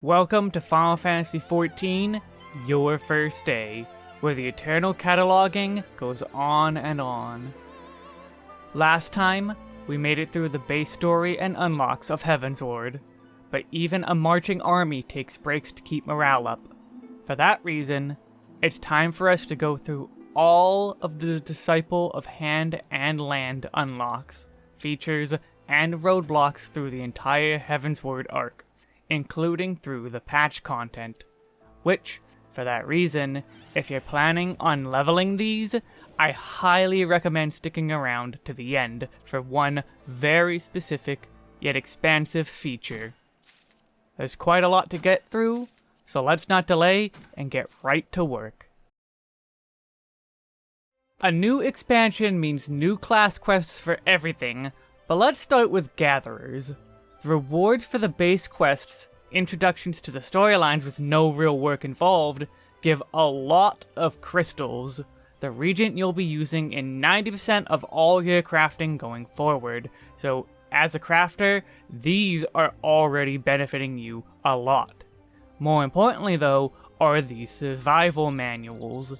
Welcome to Final Fantasy XIV, your first day, where the eternal cataloging goes on and on. Last time, we made it through the base story and unlocks of Heavensward, but even a marching army takes breaks to keep morale up. For that reason, it's time for us to go through all of the Disciple of Hand and Land unlocks, features, and roadblocks through the entire Heavensward arc including through the patch content. Which, for that reason, if you're planning on leveling these, I highly recommend sticking around to the end for one very specific yet expansive feature. There's quite a lot to get through, so let's not delay and get right to work. A new expansion means new class quests for everything, but let's start with Gatherers. The rewards for the base quests, introductions to the storylines with no real work involved, give a lot of crystals, the reagent you'll be using in 90% of all your crafting going forward. So as a crafter, these are already benefiting you a lot. More importantly though, are the survival manuals.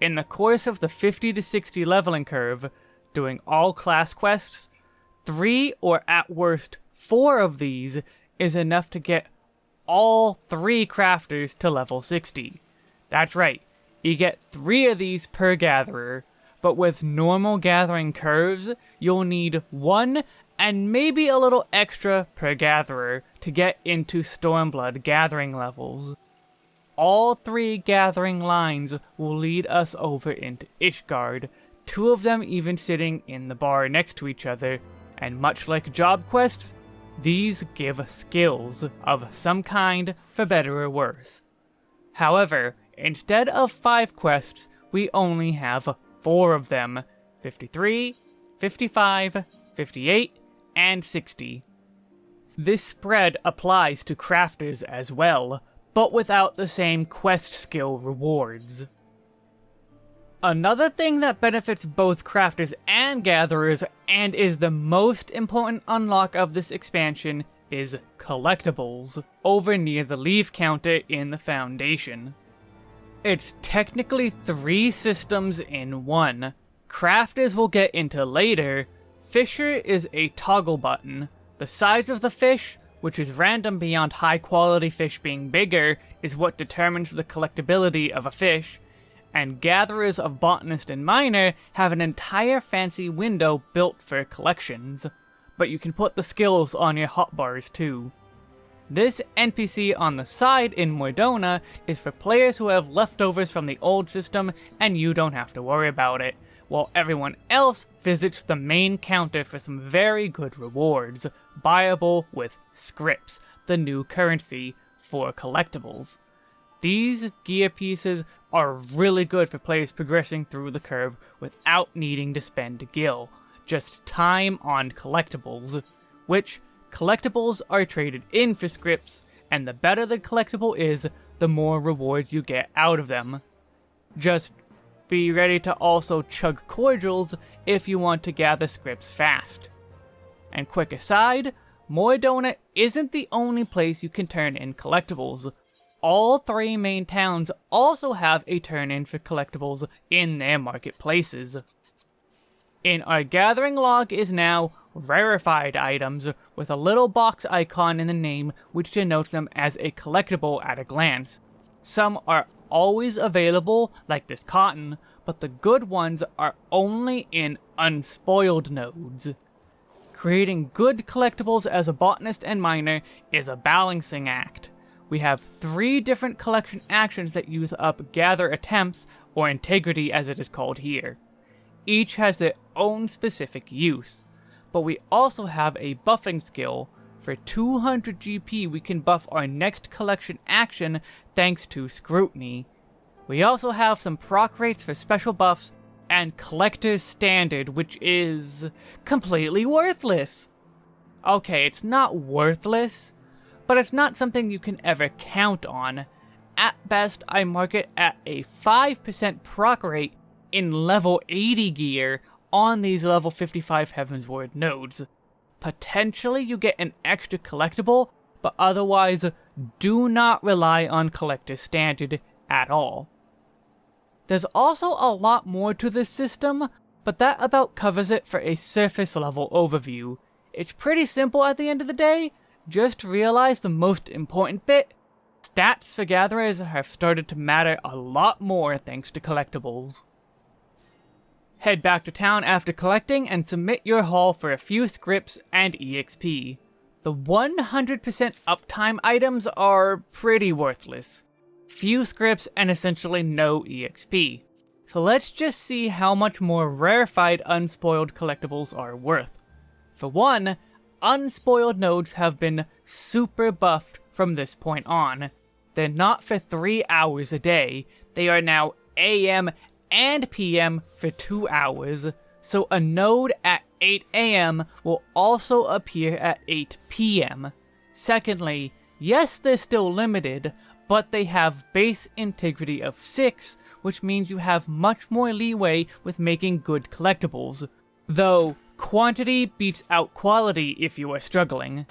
In the course of the 50 to 60 leveling curve, doing all class quests, 3 or at worst four of these is enough to get all three crafters to level 60. That's right, you get three of these per gatherer, but with normal gathering curves, you'll need one and maybe a little extra per gatherer to get into Stormblood gathering levels. All three gathering lines will lead us over into Ishgard, two of them even sitting in the bar next to each other, and much like job quests, these give skills of some kind, for better or worse. However, instead of 5 quests, we only have 4 of them, 53, 55, 58, and 60. This spread applies to crafters as well, but without the same quest skill rewards. Another thing that benefits both crafters and gatherers, and is the most important unlock of this expansion, is collectibles, over near the leve counter in the Foundation. It's technically three systems in one. Crafters will get into later. Fisher is a toggle button. The size of the fish, which is random beyond high quality fish being bigger, is what determines the collectability of a fish, and gatherers of botanist and miner have an entire fancy window built for collections, but you can put the skills on your hotbars too. This NPC on the side in Mor Dhona is for players who have leftovers from the old system and you don't have to worry about it, while everyone else visits the main counter for some very good rewards, buyable with scripts, the new currency for collectibles. These gear pieces are really good for players progressing through the curve without needing to spend gil, just time on collectibles, which collectibles are traded in for scripts, and the better the collectible is, the more rewards you get out of them. Just be ready to also chug cordials if you want to gather scripts fast. And quick aside, Mor Dhona isn't the only place you can turn in collectibles all three main towns also have a turn-in for collectibles in their marketplaces. In our gathering log is now rarefied items with a little box icon in the name which denotes them as a collectible at a glance. Some are always available, like this cotton, but the good ones are only in unspoiled nodes. Creating good collectibles as a botanist and miner is a balancing act we have three different collection actions that use up gather attempts, or integrity as it is called here. Each has their own specific use, but we also have a buffing skill. For 200 GP we can buff our next collection action thanks to Scrutiny. We also have some proc rates for special buffs, and Collector's Standard, which is completely worthless. Okay, it's not worthless, but it's not something you can ever count on. At best, I mark it at a 5% proc rate in level 80 gear on these level 55 Heavensward nodes. Potentially you get an extra collectible, but otherwise do not rely on Collector's Standard at all. There's also a lot more to this system, but that about covers it for a surface level overview. It's pretty simple at the end of the day, just realize the most important bit, stats for gatherers have started to matter a lot more thanks to collectibles. Head back to town after collecting and submit your haul for a few scripts and EXP. The 100% uptime items are pretty worthless. Few scripts and essentially no EXP. So let's just see how much more rarefied unspoiled collectibles are worth. For one, unspoiled nodes have been super buffed from this point on. They're not for 3 hours a day, they are now AM and PM for 2 hours, so a node at 8 AM will also appear at 8 PM. Secondly, yes they're still limited, but they have base integrity of 6, which means you have much more leeway with making good collectibles. Though, quantity beats out quality if you are struggling.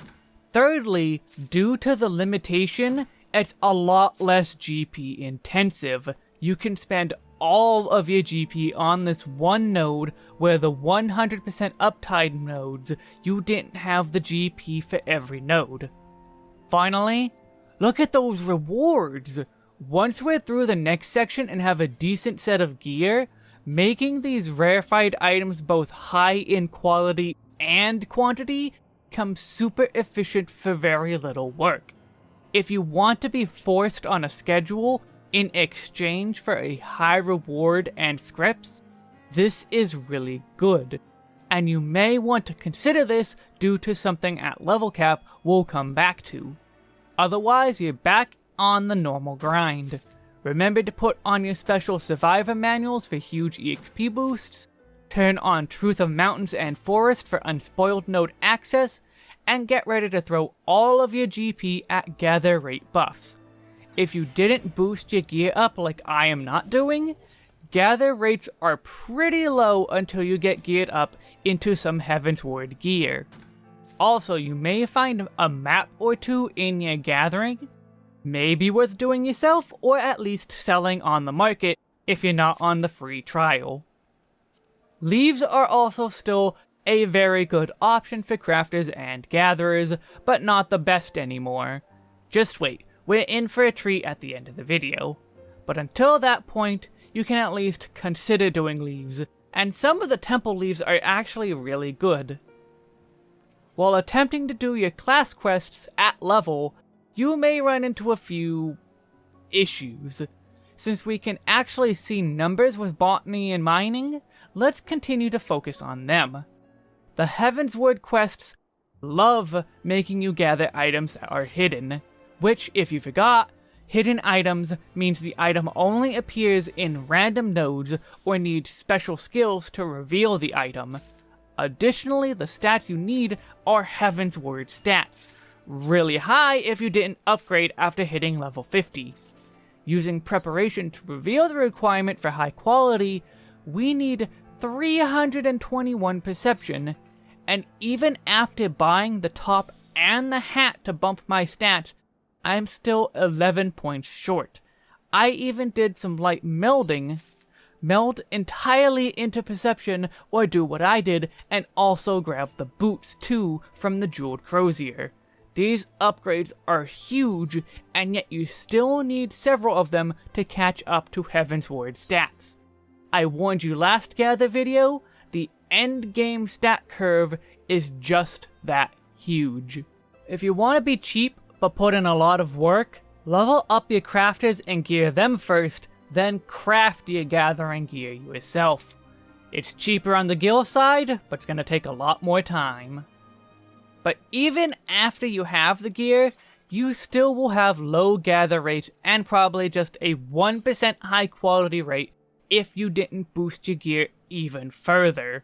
Thirdly, due to the limitation, it's a lot less GP intensive. You can spend all of your GP on this one node, where the 100% uptime nodes, you didn't have the GP for every node. Finally, look at those rewards! Once we're through the next section and have a decent set of gear, making these rarefied items both high in quality and quantity comes super efficient for very little work. If you want to be forced on a schedule, in exchange for a high reward and scripts, this is really good. And you may want to consider this due to something at level cap we'll come back to. Otherwise, you're back on the normal grind. Remember to put on your special survivor manuals for huge EXP boosts, turn on Truth of Mountains and Forest for unspoiled node access, and get ready to throw all of your GP at gather rate buffs. If you didn't boost your gear up like I am not doing, gather rates are pretty low until you get geared up into some Heavensward gear. Also, you may find a map or two in your gathering, may be worth doing yourself, or at least selling on the market if you're not on the free trial. Leves are also still a very good option for crafters and gatherers, but not the best anymore. Just wait, we're in for a treat at the end of the video. But until that point, you can at least consider doing leves, and some of the temple leves are actually really good. While attempting to do your class quests at level, you may run into a few issues. Since we can actually see numbers with botany and mining, let's continue to focus on them. The Heavensward quests love making you gather items that are hidden, which, if you forgot, hidden items means the item only appears in random nodes or needs special skills to reveal the item. Additionally, the stats you need are Heavensward stats, really high if you didn't upgrade after hitting level 50. Using preparation to reveal the requirement for high quality, we need 321 perception, and even after buying the top and the hat to bump my stats, I'm still 11 points short. I even did some light melding, meld entirely into perception, or do what I did, and also grab the boots too from the Jeweled Crozier. These upgrades are huge, and yet you still need several of them to catch up to Heavensward stats. I warned you last gather video, the end game stat curve is just that huge. If you want to be cheap, but put in a lot of work, level up your crafters and gear them first, then craft your gathering gear yourself. It's cheaper on the guild side, but it's gonna take a lot more time. But even after you have the gear, you still will have low gather rate and probably just a 1% high quality rate if you didn't boost your gear even further.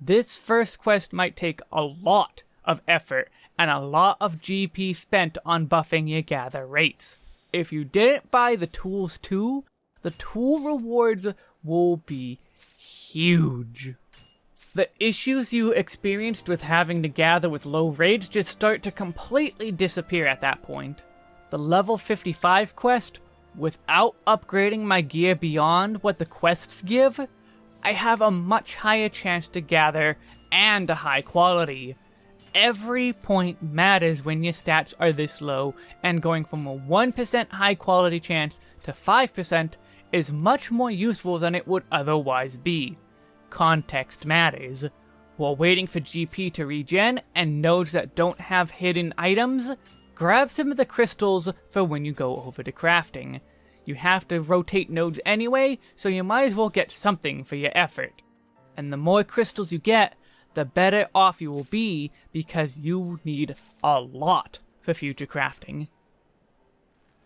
This first quest might take a lot of effort and a lot of GP spent on buffing your gather rates. If you didn't buy the tools too, the tool rewards will be huge. The issues you experienced with having to gather with low rates just start to completely disappear at that point. The level 55 quest, without upgrading my gear beyond what the quests give, I have a much higher chance to gather and a high quality. Every point matters when your stats are this low, and going from a 1% high quality chance to 5% is much more useful than it would otherwise be context matters. While waiting for GP to regen and nodes that don't have hidden items, grab some of the crystals for when you go over to crafting. You have to rotate nodes anyway, so you might as well get something for your effort. And the more crystals you get, the better off you will be because you need a lot for future crafting.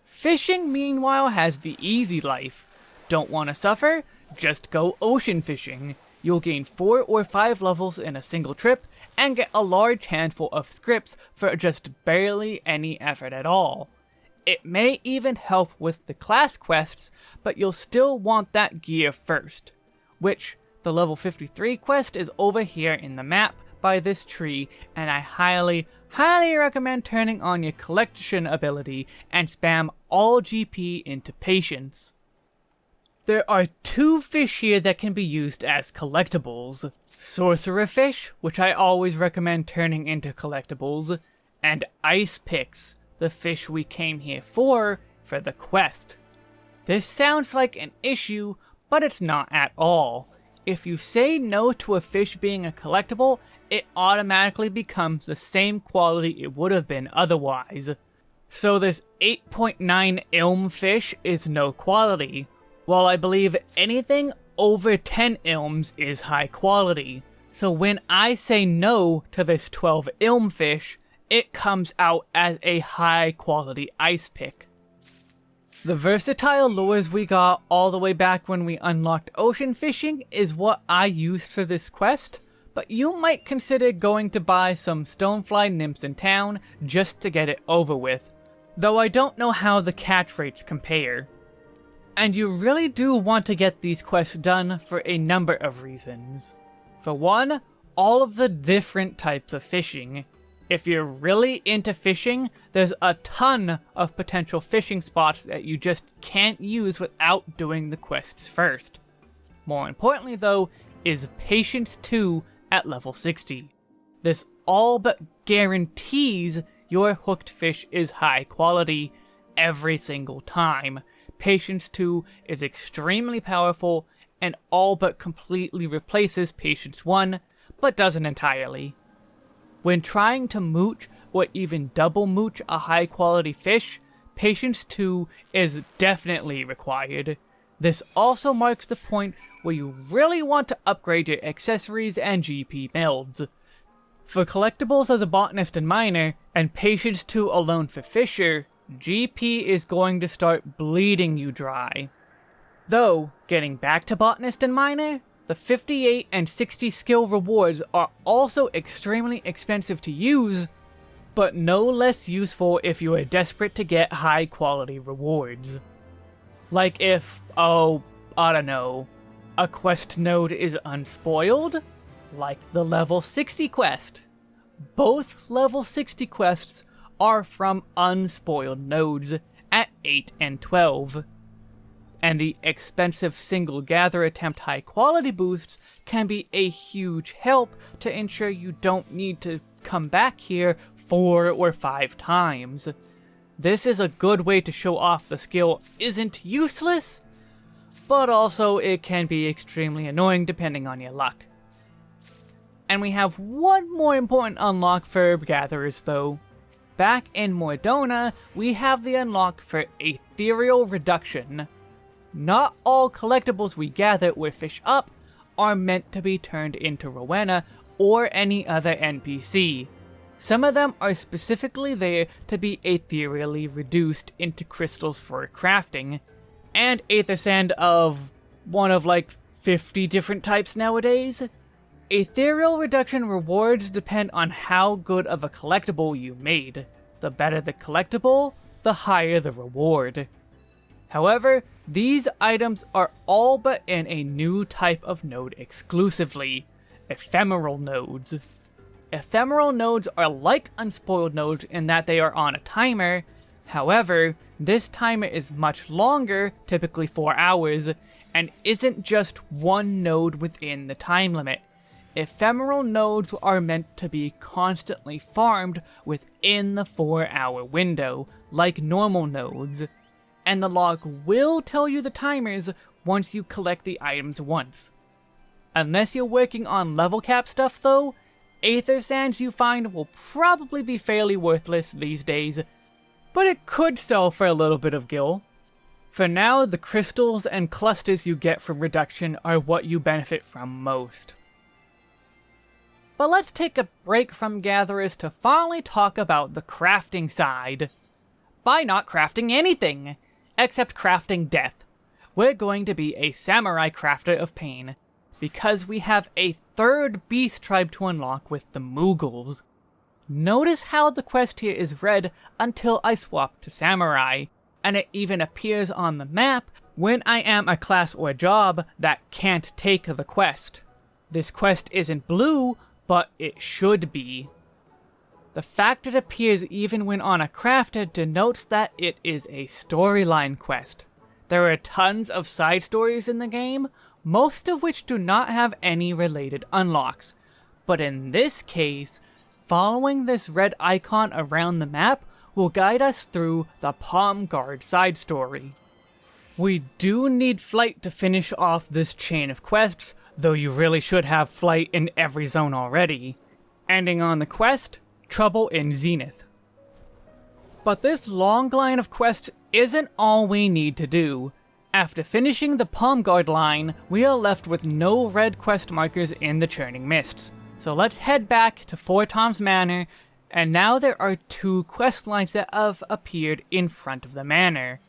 Fishing, meanwhile, has the easy life. Don't want to suffer? Just go ocean fishing. You'll gain 4 or 5 levels in a single trip, and get a large handful of scripts for just barely any effort at all. It may even help with the class quests, but you'll still want that gear first. Which, the level 53 quest is over here in the map by this tree, and I highly, highly recommend turning on your collection ability and spam all GP into patience. There are two fish here that can be used as collectibles. Sorcerer fish, which I always recommend turning into collectibles, and ice picks, the fish we came here for, for the quest. This sounds like an issue, but it's not at all. If you say no to a fish being a collectible, it automatically becomes the same quality it would have been otherwise. So this 8.9 ilm fish is no quality, while I believe anything over 10 ilms is high quality. So when I say no to this 12 ilm fish, it comes out as a high quality ice pick. The versatile lures we got all the way back when we unlocked ocean fishing is what I used for this quest, but you might consider going to buy some stonefly nymphs in town just to get it over with, though I don't know how the catch rates compare. And you really do want to get these quests done for a number of reasons. For one, all of the different types of fishing. If you're really into fishing, there's a ton of potential fishing spots that you just can't use without doing the quests first. More importantly though, is Patience 2 at level 60. This all but guarantees your hooked fish is high quality every single time, Patience 2 is extremely powerful and all but completely replaces Patience 1, but doesn't entirely. When trying to mooch or even double mooch a high quality fish, Patience 2 is definitely required. This also marks the point where you really want to upgrade your accessories and GP builds. For collectibles as a botanist and miner, and Patience 2 alone for Fisher, GP is going to start bleeding you dry. Though, getting back to Botanist and Miner, the 58 and 60 skill rewards are also extremely expensive to use, but no less useful if you are desperate to get high quality rewards. Like if, oh, I don't know, a quest node is unspoiled, like the level 60 quest. Both level 60 quests are from unspoiled nodes at 8 and 12. And the expensive single gather attempt high quality boosts can be a huge help to ensure you don't need to come back here four or five times. This is a good way to show off the skill isn't useless, but also it can be extremely annoying depending on your luck. And we have one more important unlock for gatherers though. Back in Mor Dhona, we have the unlock for Ethereal Reduction. Not all collectibles we gather with fish up are meant to be turned into Rowena or any other NPC. Some of them are specifically there to be ethereally reduced into crystals for crafting, and Aether Sand of one of like 50 different types nowadays. Ethereal reduction rewards depend on how good of a collectible you made. The better the collectible, the higher the reward. However, these items are all but in a new type of node exclusively, ephemeral nodes. Ephemeral nodes are like unspoiled nodes in that they are on a timer, however, this timer is much longer, typically 4 hours, and isn't just one node within the time limit. Ephemeral nodes are meant to be constantly farmed within the 4 hour window, like normal nodes, and the log will tell you the timers once you collect the items once. Unless you're working on level cap stuff though, Aether Sands you find will probably be fairly worthless these days, but it could sell for a little bit of gil. For now, the crystals and clusters you get from reduction are what you benefit from most. But let's take a break from gatherers to finally talk about the crafting side. By not crafting anything, except crafting death. We're going to be a samurai crafter of pain, because we have a third beast tribe to unlock with the Moogles. Notice how the quest here is red until I swap to samurai, and it even appears on the map when I am a class or job that can't take the quest. This quest isn't blue, but it should be. The fact it appears even when on a crafter denotes that it is a storyline quest. There are tons of side stories in the game, most of which do not have any related unlocks. But in this case, following this red icon around the map will guide us through the Palm Guard side story. We do need Flight to finish off this chain of quests, though you really should have Flight in every zone already. Ending on the quest, Trouble in Zenith. But this long line of quests isn't all we need to do. After finishing the Palm Guard line, we are left with no red quest markers in the Churning Mists. So let's head back to Fortemps Manor, and now there are two quest lines that have appeared in front of the manor.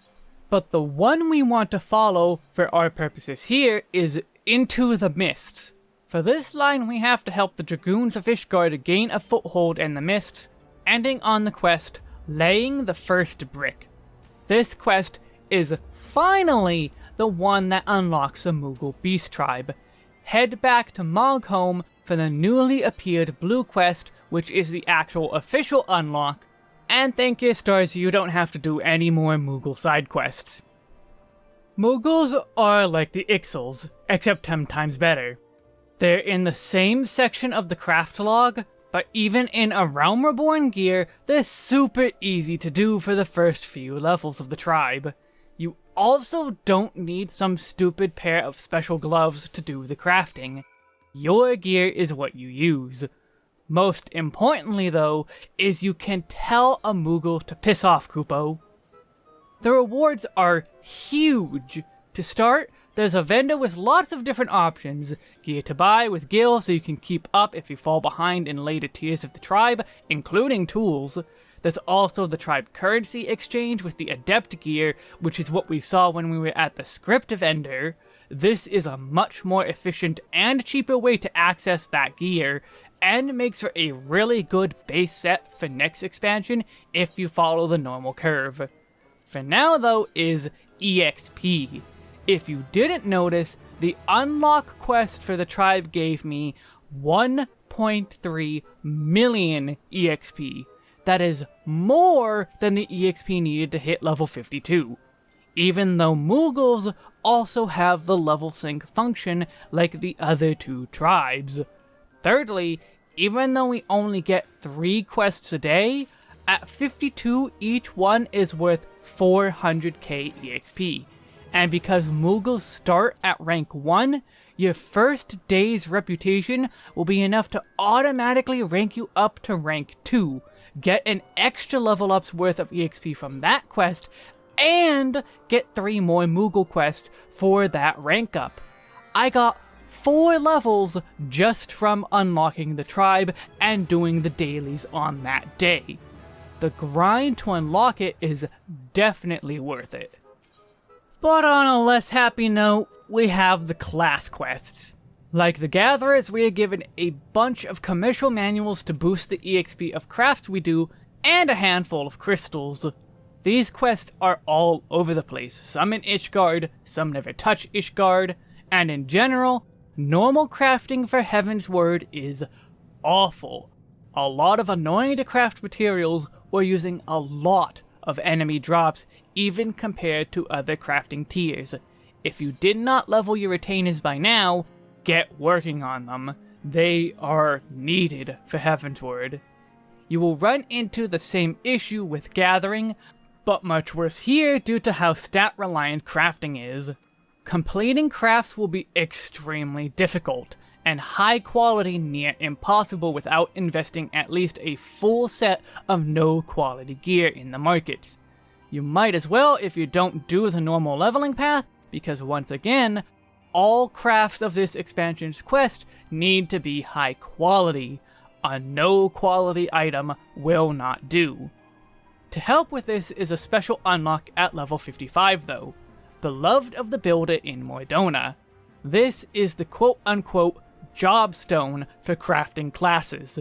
But the one we want to follow, for our purposes here, is Into the Mists. For this line we have to help the Dragoons of Ishgard gain a foothold in the mists, ending on the quest, Laying the First Brick. This quest is finally the one that unlocks the Moogle Beast Tribe. Head back to Moghome for the newly appeared Blue Quest, which is the actual official unlock, and thank your stars you don't have to do any more Moogle side quests. Moogles are like the Ixals, except 10 times better. They're in the same section of the craft log, but even in a Realm Reborn gear, they're super easy to do for the first few levels of the tribe You also don't need some stupid pair of special gloves to do the crafting. Your gear is what you use. Most importantly though, is you can tell a Moogle to piss off Kupo. The rewards are huge. To start, there's a vendor with lots of different options. Gear to buy with Gil so you can keep up if you fall behind in later tiers of the tribe, including tools. There's also the tribe currency exchange with the adept gear, which is what we saw when we were at the script of Ender. This is a much more efficient and cheaper way to access that gear, and makes for a really good base set for next expansion if you follow the normal curve. For now though is EXP. If you didn't notice, the unlock quest for the tribe gave me 1.3 million EXP, that is more than the EXP needed to hit level 52. Even though Moogles also have the level sync function like the other two tribes. Thirdly, even though we only get 3 quests a day, at 52 each one is worth 400k EXP. And because Moogles start at rank 1, your first day's reputation will be enough to automatically rank you up to rank 2, get an extra level up's worth of EXP from that quest, and get three more Moogle quests for that rank up. I got four levels just from unlocking the tribe and doing the dailies on that day. The grind to unlock it is definitely worth it. But on a less happy note, we have the class quests. Like the Gatherers, we are given a bunch of commercial manuals to boost the EXP of crafts we do, and a handful of crystals. These quests are all over the place, some in Ishgard, some never touch Ishgard, and in general, normal crafting for Heavensward is awful. A lot of annoying to craft materials or using a lot of enemy drops even compared to other crafting tiers. If you did not level your retainers by now, get working on them. They are needed for Heavensward. You will run into the same issue with Gathering, but much worse here due to how stat-reliant crafting is. Completing crafts will be extremely difficult, and high quality near impossible without investing at least a full set of no quality gear in the markets. You might as well if you don't do the normal leveling path, because once again, all crafts of this expansion's quest need to be high quality. A no quality item will not do. To help with this is a special unlock at level 55 though, Beloved of the Builder in Mor Dhona. This is the quote-unquote job stone for crafting classes.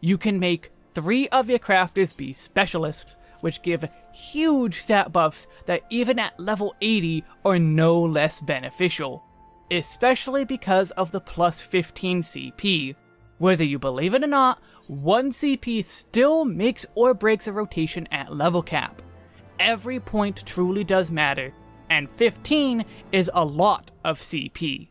You can make three of your crafters be specialists, which give huge stat buffs that even at level 80 are no less beneficial, especially because of the plus 15 CP. Whether you believe it or not, 1 CP still makes or breaks a rotation at level cap. Every point truly does matter, and 15 is a lot of CP.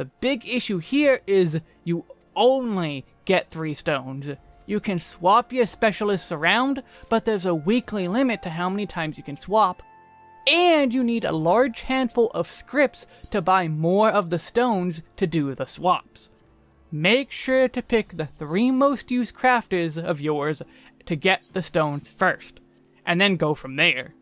The big issue here is you only get 3 stones. You can swap your specialists around, but there's a weekly limit to how many times you can swap. And you need a large handful of scripts to buy more of the stones to do the swaps. Make sure to pick the three most used crafters of yours to get the stones first, and then go from there.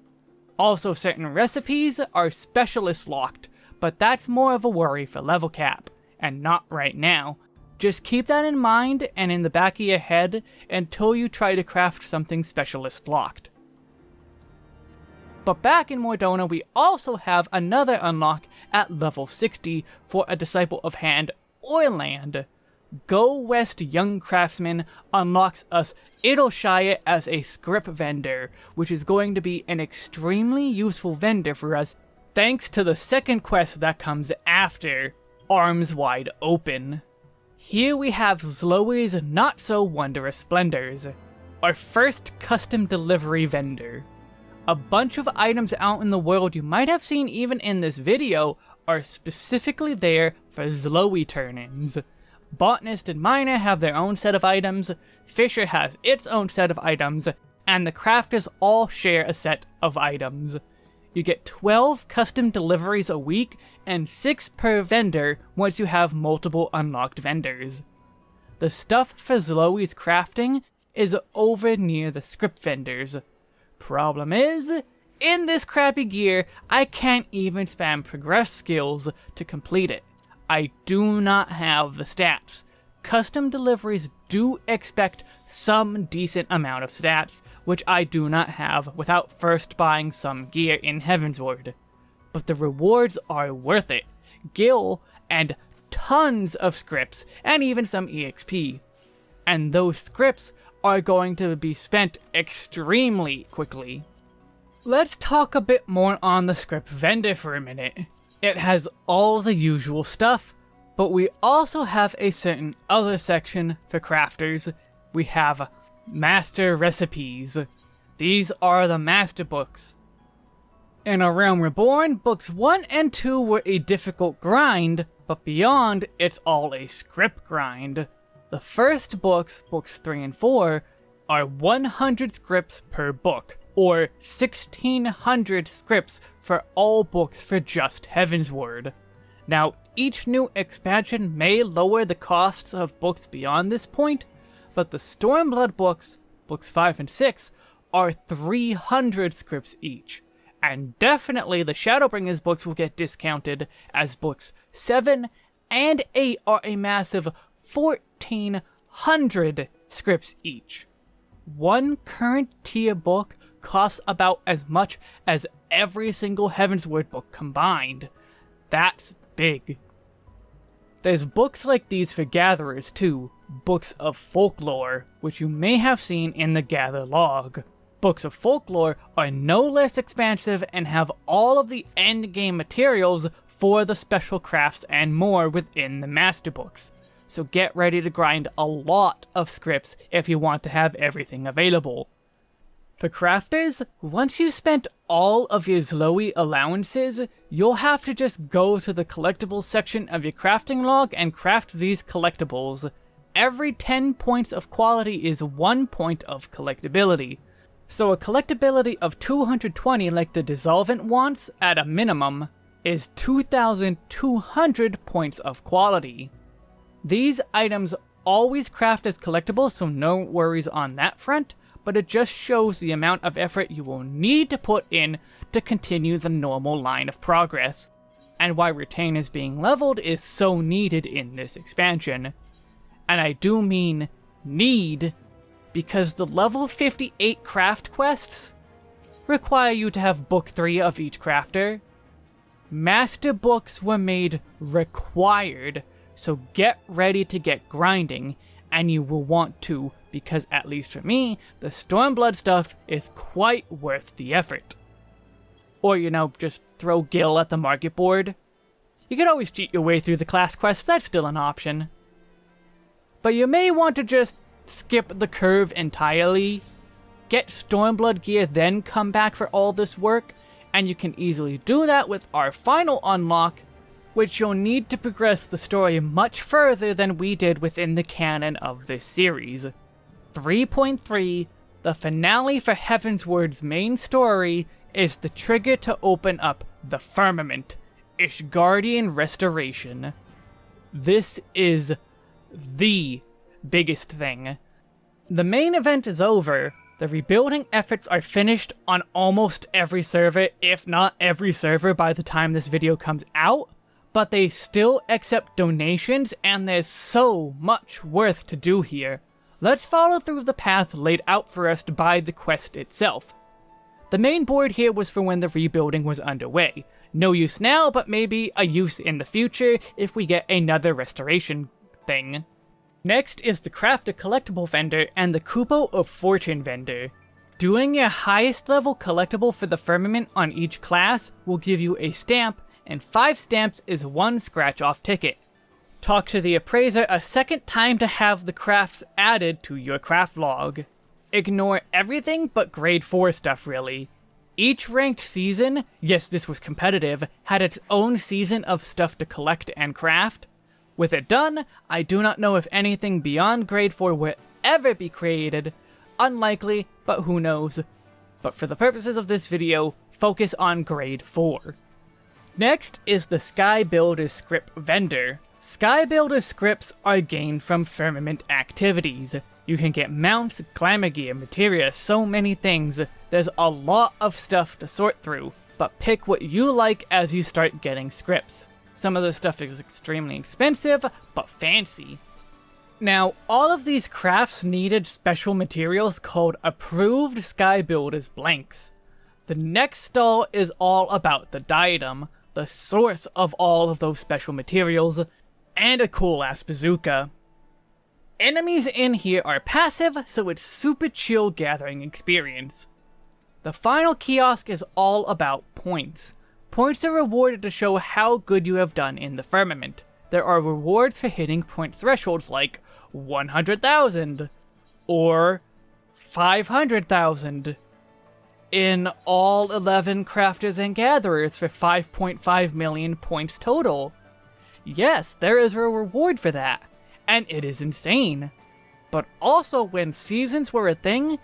Also, certain recipes are specialist locked, but that's more of a worry for level cap, and not right now, just keep that in mind and in the back of your head until you try to craft something specialist locked. But back in Mor Dhona we also have another unlock at level 60 for a Disciple of Hand or Land. Go West Young Craftsman unlocks us Idyllshire as a script vendor, which is going to be an extremely useful vendor for us thanks to the second quest that comes after, Arms Wide Open. Here we have Zhloe's Not So Wondrous Splendors, our first custom delivery vendor. A bunch of items out in the world you might have seen even in this video are specifically there for Zloey turn-ins. Botanist and Miner have their own set of items, Fisher has its own set of items, and the crafters all share a set of items. You get 12 custom deliveries a week and 6 per vendor once you have multiple unlocked vendors. The stuff for Zhloe's crafting is over near the script vendors. Problem is, in this crappy gear, I can't even spam progress skills to complete it. I do not have the stats. Custom deliveries do expect some decent amount of stats, which I do not have without first buying some gear in Heavensward. But the rewards are worth it. Gil, and tons of scripts, and even some EXP. And those scripts are going to be spent extremely quickly. Let's talk a bit more on the script vendor for a minute. It has all the usual stuff, but we also have a certain other section for crafters we have Master Recipes. These are the Master Books. In A Realm Reborn, books 1 and 2 were a difficult grind, but beyond, it's all a script grind. The first books, books 3 and 4, are 100 scripts per book, or 1600 scripts for all books for just Heaven's Heavensward. Now, each new expansion may lower the costs of books beyond this point, but the Stormblood books, books 5 and 6, are 300 scripts each. And definitely the Shadowbringers books will get discounted, as books 7 and 8 are a massive 1400 scripts each. One current tier book costs about as much as every single Heavensward book combined. That's big. There's books like these for gatherers too, books of folklore, which you may have seen in the gather log. Books of folklore are no less expansive and have all of the endgame materials for the special crafts and more within the master books. So get ready to grind a lot of scripts if you want to have everything available. For crafters, once you've spent all of your Zhloe allowances, you'll have to just go to the collectibles section of your crafting log and craft these collectibles. Every 10 points of quality is 1 point of collectability. So a collectability of 220 like the Dissolvent wants, at a minimum, is 2,200 points of quality. These items always craft as collectibles, so no worries on that front, but it just shows the amount of effort you will need to put in to continue the normal line of progress, and why retainers being leveled is so needed in this expansion. And I do mean need, because the level 58 craft quests require you to have book 3 of each crafter. Master books were made required, so get ready to get grinding, and you will want to because at least for me, the Stormblood stuff is quite worth the effort. Or, you know, just throw Gil at the market board. You can always cheat your way through the class quests, that's still an option. But you may want to just skip the curve entirely, get Stormblood gear, then come back for all this work, and you can easily do that with our final unlock, which you'll need to progress the story much further than we did within the canon of this series. 3.3, the finale for Heavensward's main story is the trigger to open up the Firmament, Ishgardian Restoration. This is the biggest thing. The main event is over, the rebuilding efforts are finished on almost every server, if not every server by the time this video comes out, but they still accept donations and there's so much worth to do here. Let's follow through the path laid out for us by the quest itself. The main board here was for when the rebuilding was underway. No use now, but maybe a use in the future if we get another restoration thing. Next is the Craft a Collectible vendor and the Kupo of Fortune vendor. Doing your highest level collectible for the Firmament on each class will give you a stamp, and 5 stamps is one scratch off ticket. Talk to the appraiser a second time to have the crafts added to your craft log. Ignore everything but grade 4 stuff really. Each ranked season, yes this was competitive, had its own season of stuff to collect and craft. With it done, I do not know if anything beyond grade 4 will ever be created. Unlikely, but who knows. But for the purposes of this video, focus on grade 4. Next is the Sky Builder script vendor. Sky Builder scripts are gained from Firmament activities. You can get mounts, glamour gear, materia, so many things. There's a lot of stuff to sort through, but pick what you like as you start getting scripts. Some of the stuff is extremely expensive, but fancy. Now, all of these crafts needed special materials called Approved Sky Builders blanks. The next stall is all about the diadem, the source of all of those special materials, and a cool ass bazooka. Enemies in here are passive, so it's super chill gathering experience. The final kiosk is all about points. Points are rewarded to show how good you have done in the firmament. There are rewards for hitting point thresholds like 100,000 or 500,000 in all 11 crafters and gatherers for 5.5 million points total. Yes, there is a reward for that, and it is insane. But also when seasons were a thing,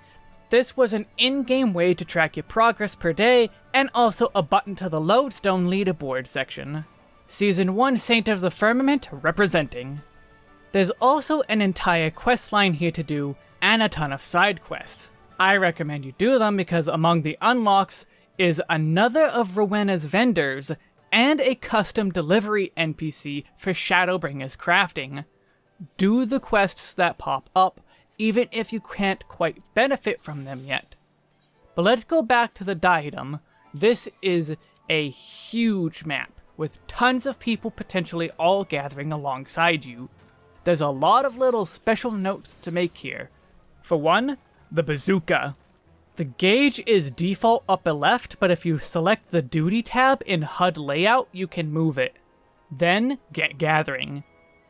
this was an in-game way to track your progress per day, and also a button to the Lodestone leaderboard section. Season 1 Saint of the Firmament representing. There's also an entire quest line here to do, and a ton of side quests. I recommend you do them because among the unlocks is another of Rowena's vendors and a custom delivery NPC for Shadowbringers crafting. Do the quests that pop up, even if you can't quite benefit from them yet. But let's go back to the diadem. This is a huge map, with tons of people potentially all gathering alongside you. There's a lot of little special notes to make here. For one, the bazooka. The gauge is default upper left, but if you select the duty tab in HUD layout, you can move it. Then, get gathering.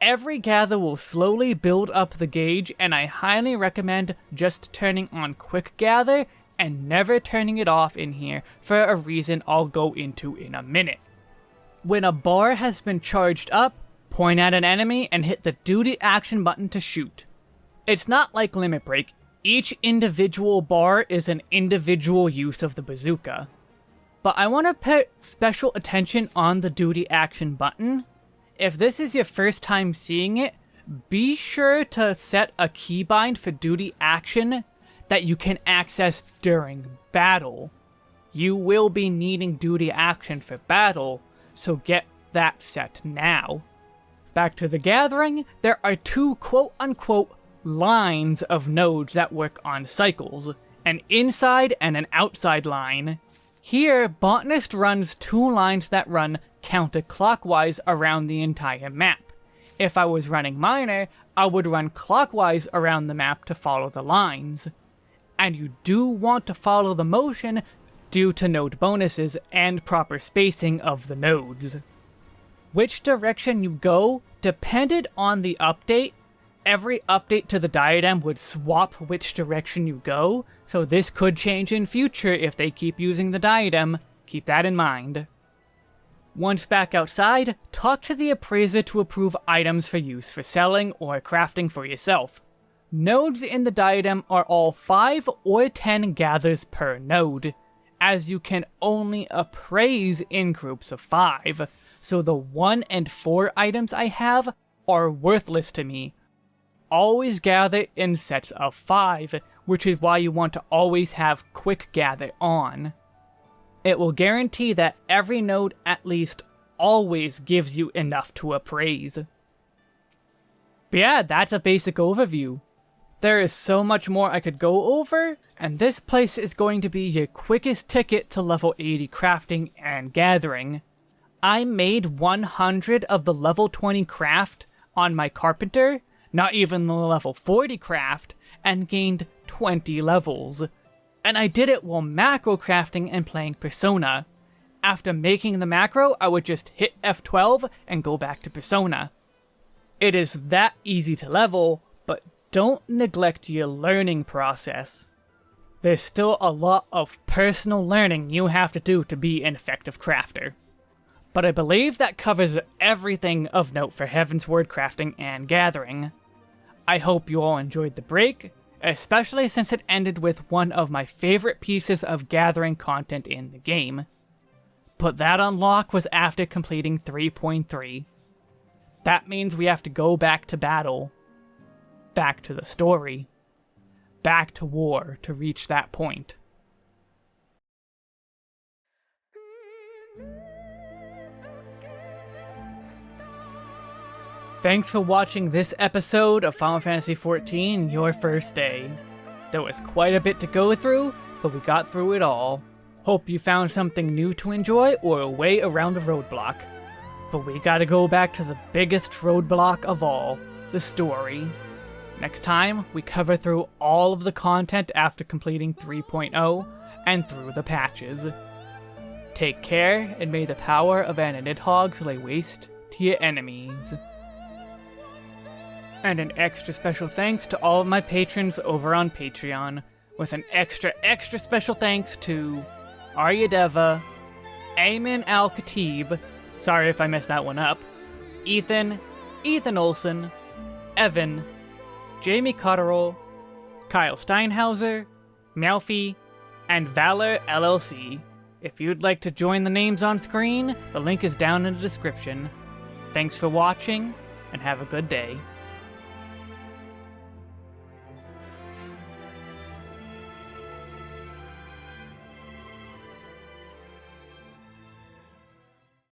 Every gather will slowly build up the gauge, and I highly recommend just turning on quick gather and never turning it off in here for a reason I'll go into in a minute. When a bar has been charged up, point at an enemy and hit the duty action button to shoot. It's not like Limit Break, each individual bar is an individual use of the bazooka. But I want to put special attention on the duty action button. If this is your first time seeing it, be sure to set a keybind for duty action that you can access during battle. You will be needing duty action for battle, so get that set now. Back to the gathering, there are two quote-unquote lines of nodes that work on cycles, an inside and an outside line. Here, Botanist runs two lines that run counterclockwise around the entire map. If I was running Miner, I would run clockwise around the map to follow the lines. And you do want to follow the motion due to node bonuses and proper spacing of the nodes. Which direction you go depended on the update every update to the diadem would swap which direction you go, so this could change in future if they keep using the diadem. Keep that in mind. Once back outside, talk to the appraiser to approve items for use for selling or crafting for yourself. Nodes in the diadem are all 5 or 10 gathers per node, as you can only appraise in groups of 5, so the 1 and 4 items I have are worthless to me, always gather in sets of 5, which is why you want to always have Quick Gather on. It will guarantee that every node at least always gives you enough to appraise. But yeah, that's a basic overview. There is so much more I could go over, and this place is going to be your quickest ticket to level 80 crafting and gathering. I made 100 of the level 20 craft on my carpenter, not even the level 40 craft, and gained 20 levels. And I did it while macro crafting and playing Persona. After making the macro, I would just hit F12 and go back to Persona. It is that easy to level, but don't neglect your learning process. There's still a lot of personal learning you have to do to be an effective crafter. But I believe that covers everything of note for Heavensward crafting and gathering. I hope you all enjoyed the break, especially since it ended with one of my favorite pieces of gathering content in the game. But that unlock was after completing 3.3. That means we have to go back to battle. Back to the story. Back to war to reach that point. Thanks for watching this episode of Final Fantasy XIV, Your First Day. There was quite a bit to go through, but we got through it all. Hope you found something new to enjoy or a way around a roadblock. But we gotta go back to the biggest roadblock of all, the story. Next time, we cover through all of the content after completing 3.0 and through the patches. Take care, and may the power of an Nidhogg lay waste to your enemies. And an extra special thanks to all of my patrons over on Patreon, with an extra extra special thanks to Aryadeva, Ayman Al-Khatib, sorry if I messed that one up, Ethan, Ethan Olson, Evan, Jamie Cotterell, Kyle Steinhauser, Melfi, and Valor LLC. If you'd like to join the names on screen, the link is down in the description. Thanks for watching, and have a good day.